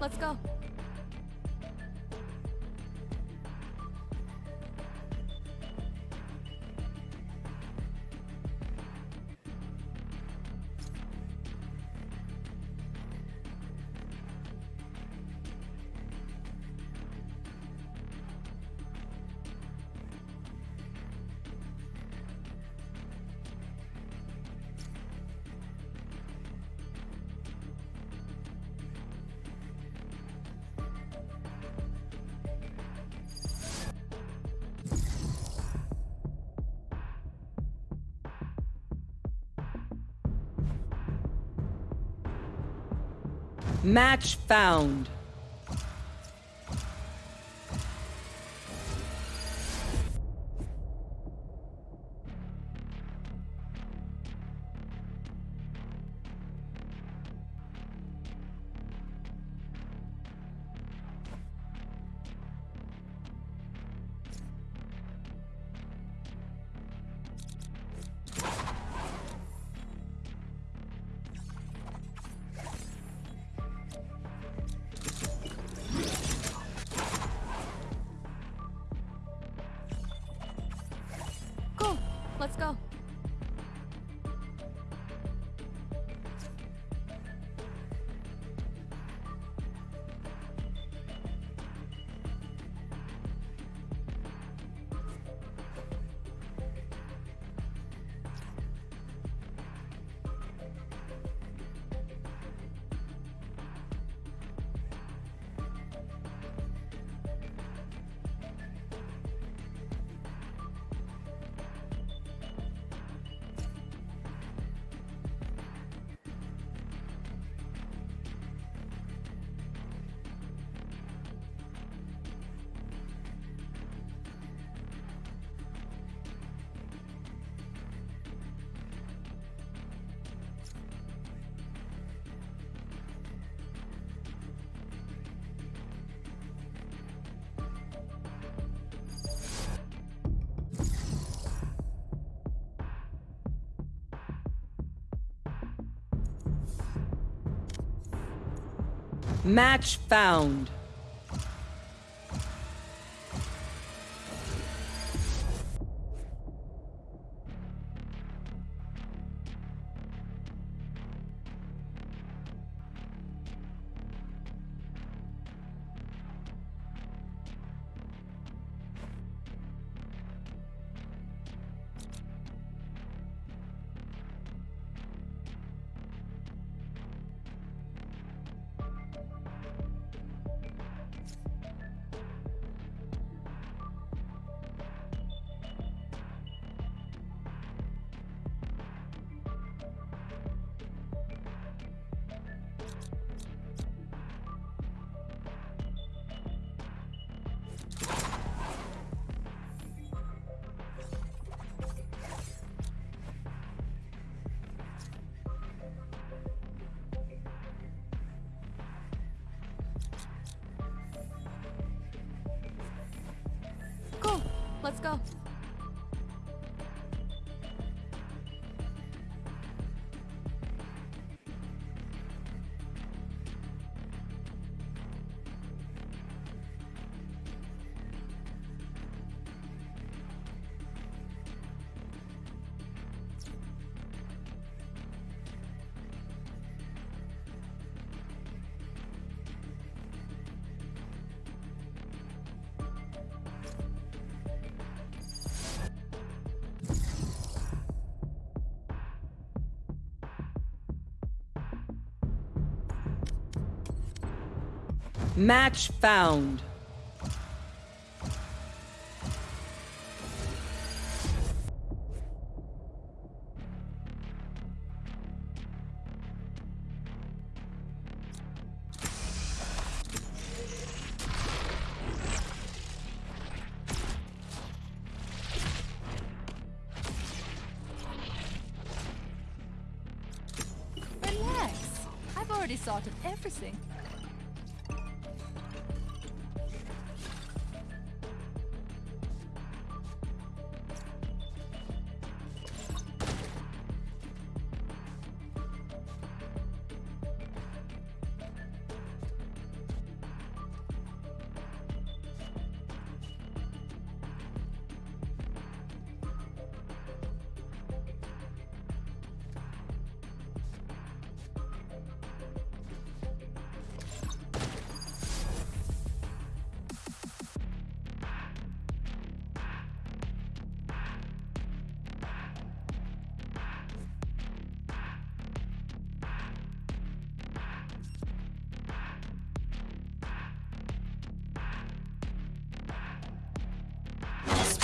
let's go. Match found. Let's go. Match found. Let's go. Match found.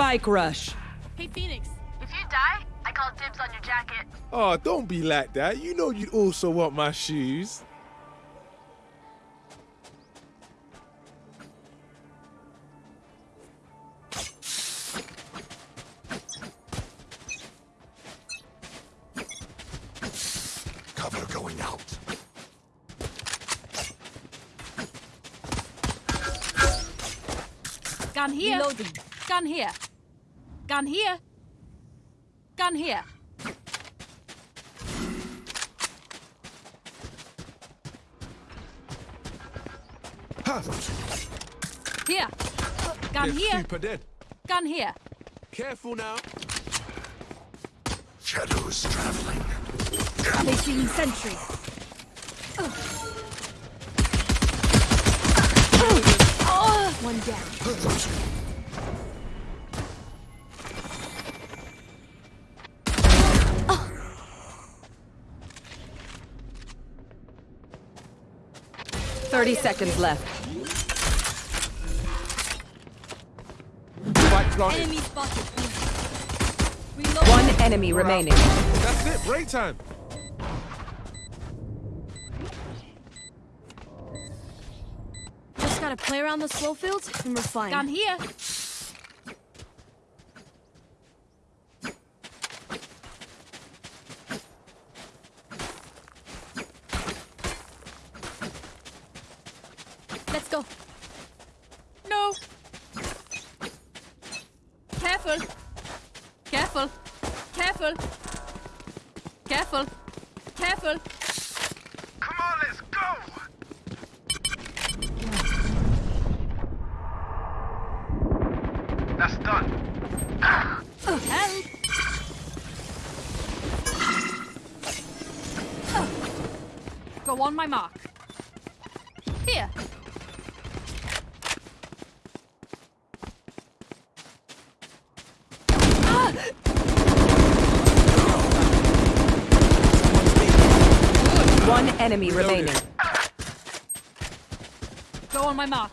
Spike rush. Hey, Phoenix. If you die, I call dibs on your jacket. Oh, don't be like that. You know you'd also want my shoes. Cover going out. Gun here. Reloading. Gun here. Gun here. Gun here. Here. Gun here. Super dead. Gun here. Careful now. Shadows traveling. Placing sentry. One down. Thirty seconds left. Enemy spotted. One enemy remaining. That's it. Break time. Just gotta play around the slow fields and we're fine. Gun here. Let's go. No. Careful. Careful. Careful. Careful. Careful. Come on, let's go! That's done. Help! Go on my mark. Here. One enemy remaining. Go on my mark.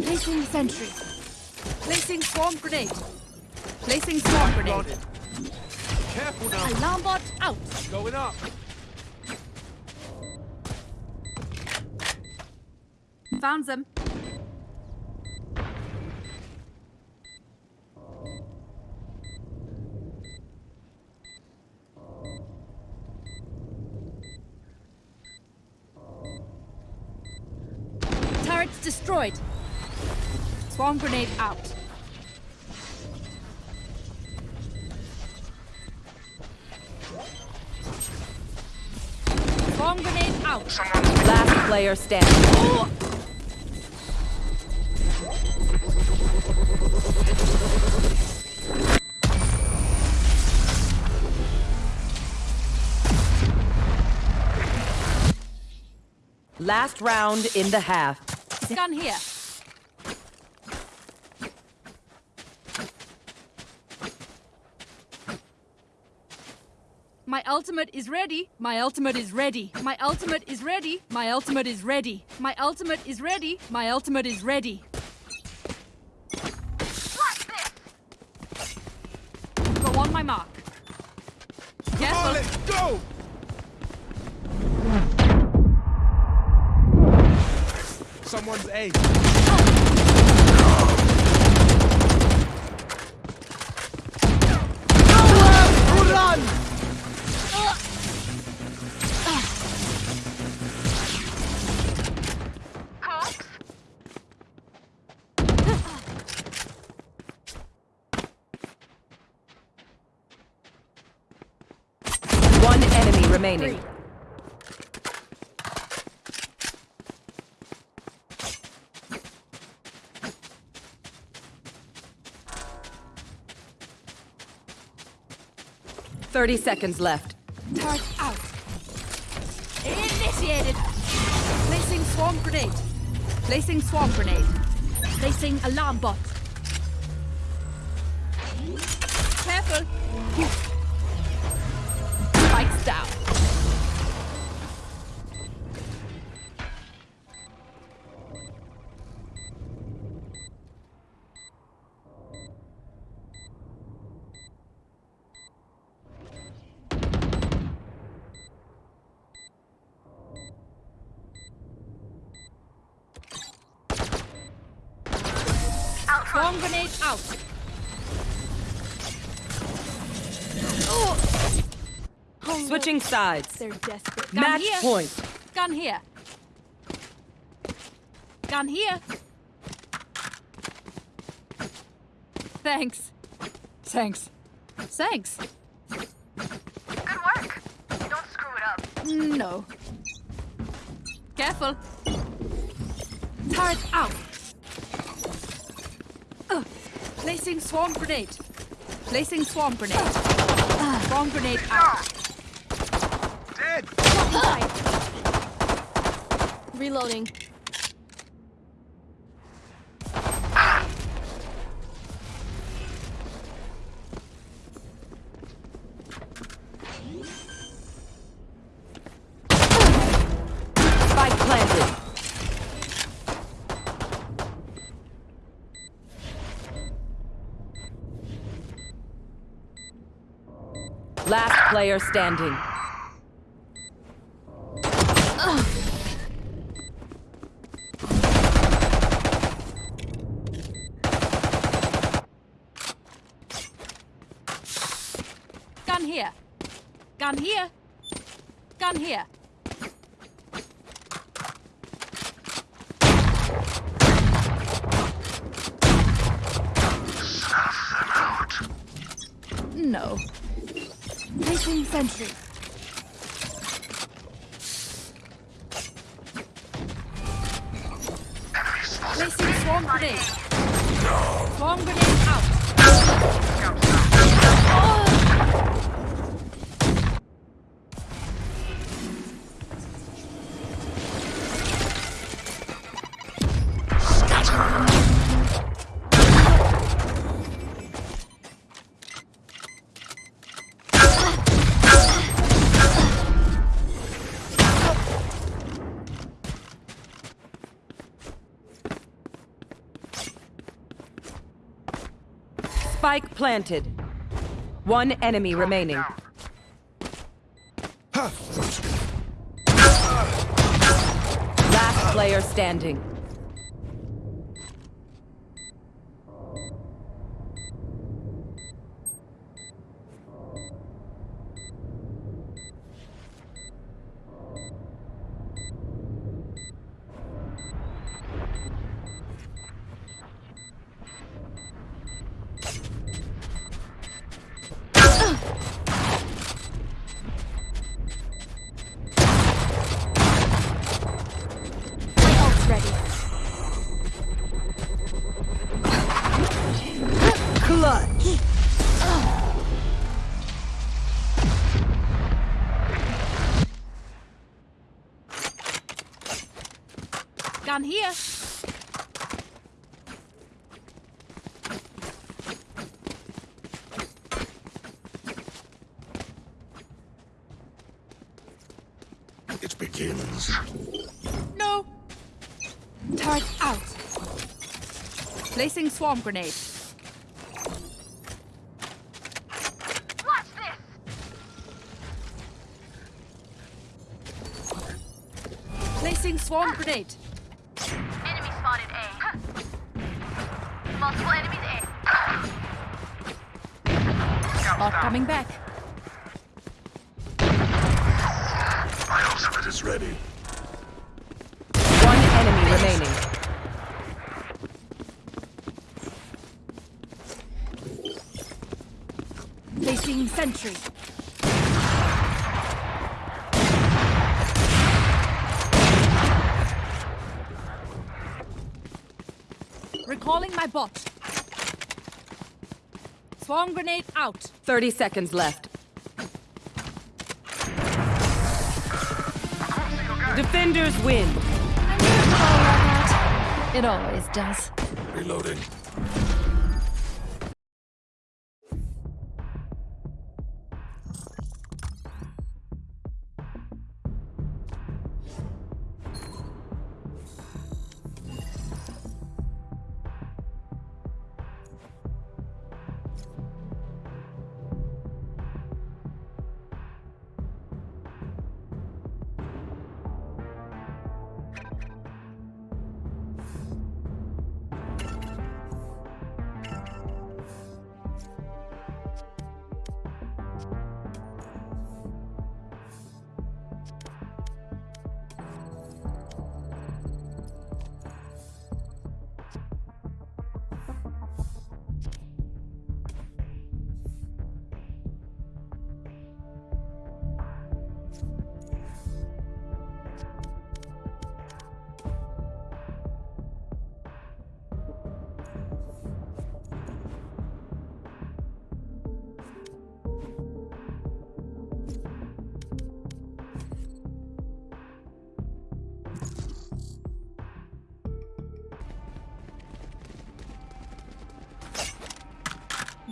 Placing sentry. Placing swarm grenade. Placing swarm grenade. Careful now. Alarm bot out. Going up. Found them. Turrets destroyed. Swarm grenade out. Swarm grenade out. Last player standing. Last round in the half. Gun here. My ultimate is ready. My ultimate is ready. My ultimate is ready. My ultimate is ready. My ultimate is ready. My ultimate is ready. Go on my mark. Come on, let's go. Someone's A. remaining. Thirty seconds left. Turret out. Initiated. Placing swarm grenade. Placing swarm grenade. Placing alarm bot. Careful. Spikes down. Sides. They're desperate. Gun Match here. point. Gun here. Gun here. Thanks. Thanks. Thanks. Good work. Don't screw it up. No. Careful. Turret out. Ugh. Placing swarm grenade. Placing swarm grenade. Swarm grenade out. Dead. Reloading. Last player standing. Gun here. Gun here. Gun here. No. Placing sentry. Spike planted. One enemy remaining. Last player standing. Here. It begins. No. Turret out. Placing swarm grenade. Watch this. Placing swarm grenade. Enemy spotted A. Multiple enemies A. Not coming back. My ultimate is ready. One enemy remaining. Placing sentry. My bot. Swarm grenade out. 30 seconds left. Defenders win. It always does. Reloading.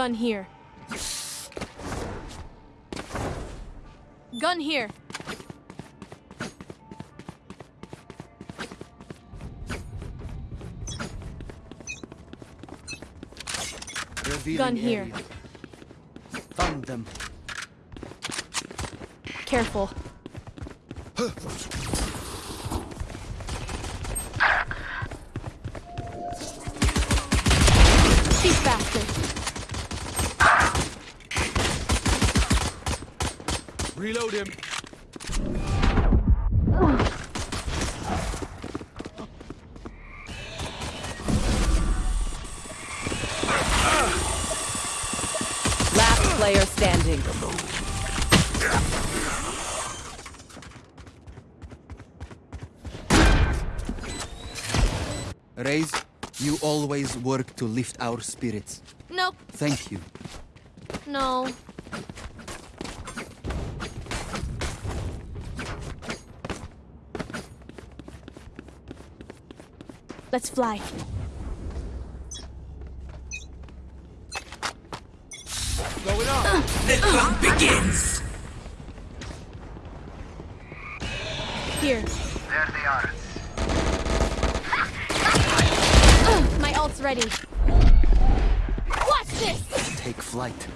Gun here. Gun here. Revealing Gun here. area. Found them. Careful. Reload him. Last player standing. Raze, you always work to lift our spirits. Nope. Thank you. No. Let's fly. Going begins. Here. There they are. My ult's ready. Watch this! Take flight.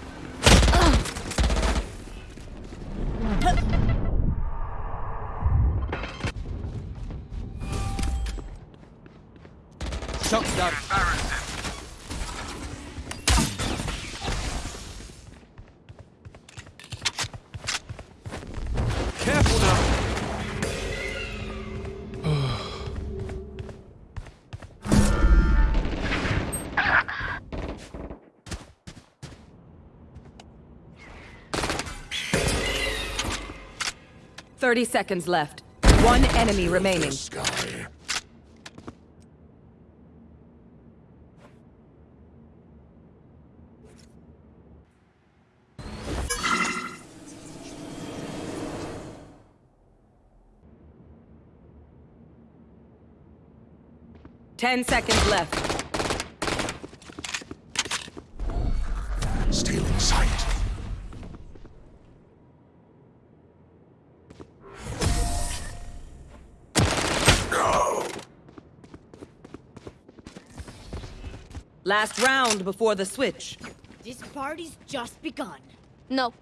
30 seconds left. One enemy remaining. Ten seconds left. Last round before the switch. This party's just begun. No.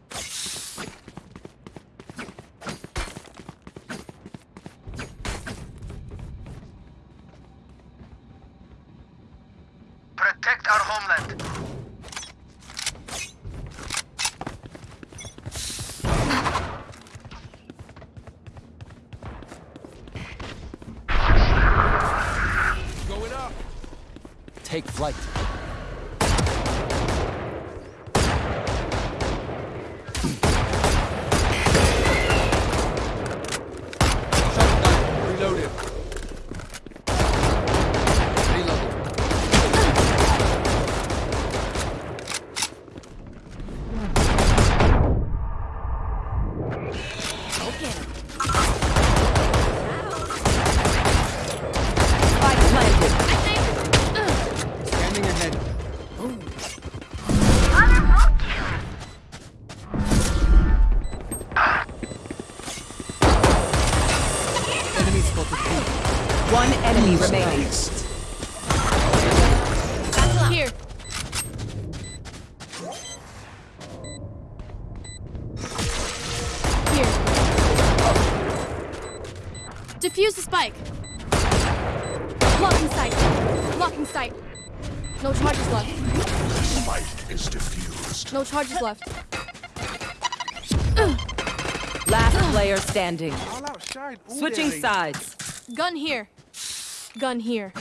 Protect our homeland. Going up. Take flight. Enemy spotted B. One enemy remaining. Here. Here. Defuse the spike. Blocking sight. Blocking sight. No charges left. The spike is diffused. No charges left. Last player standing. All out shine. all Switching sides. Gun here. Gun here.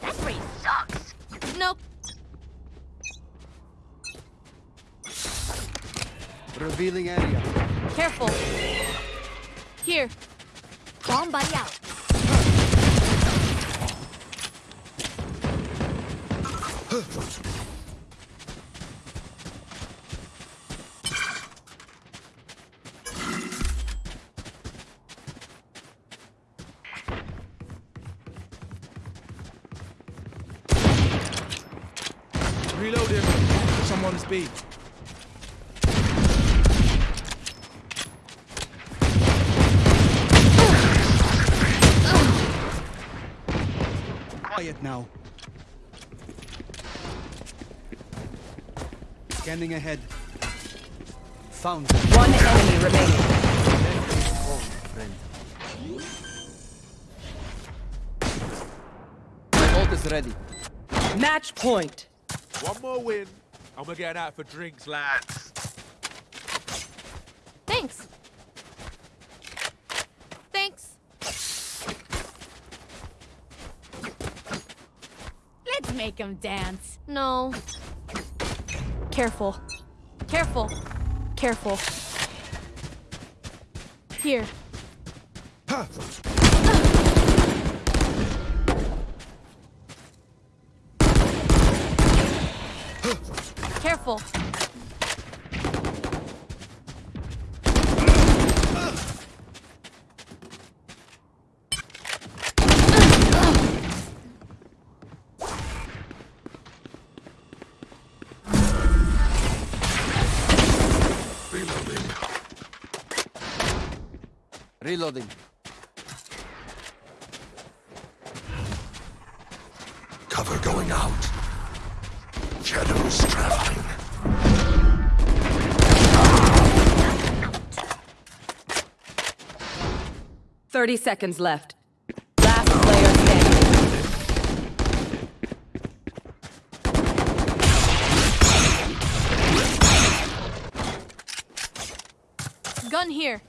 That race sucks. Nope. Revealing area. Careful. Here. Bomb buddy out. Reloading. Someone's beat. Quiet now. Scanning ahead. Found. One enemy remaining. friend. My ult is ready. Match point. One more win. I'm gonna get out for drinks, lads. Thanks. Thanks. Let's make them dance. No. Careful. Careful. Careful. Here. Careful. Reloading. Reloading. Cover going out. Shadows traveling. Thirty seconds left. Last player standing. Gun here.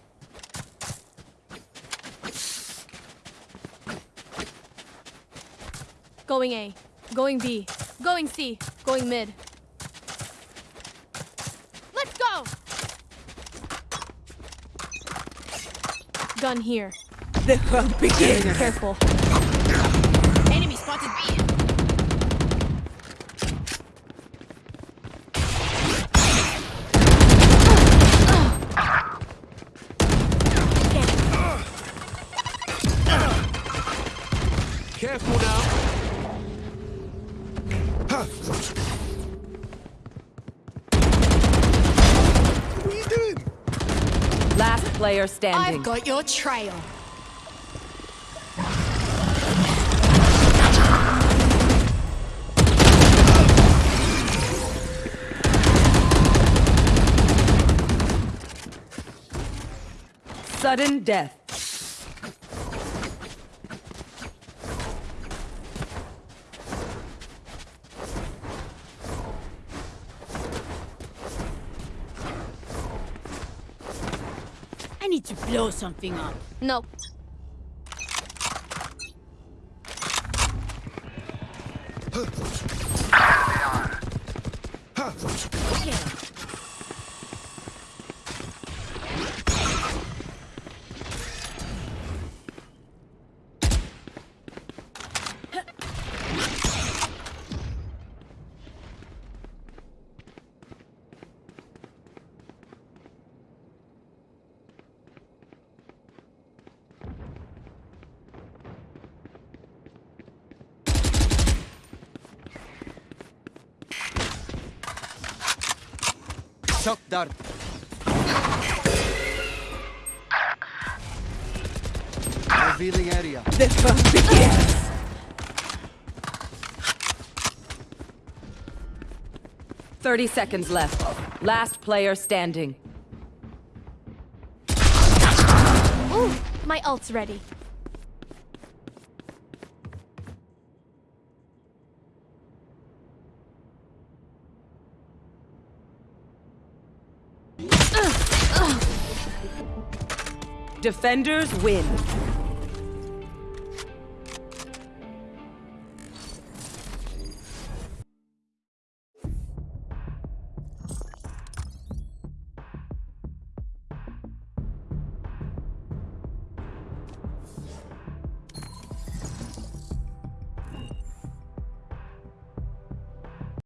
Going A. Going B. Going C. Going mid. Let's go! Gun here. The hunt begins. Careful. Enemy spotted B. player standing. I've got your trail. Sudden death. Need to blow something up. No. Shock dart. Revealing area. The hunt begins. Thirty seconds left. Last player standing. Ooh, my ult's ready. Defenders win.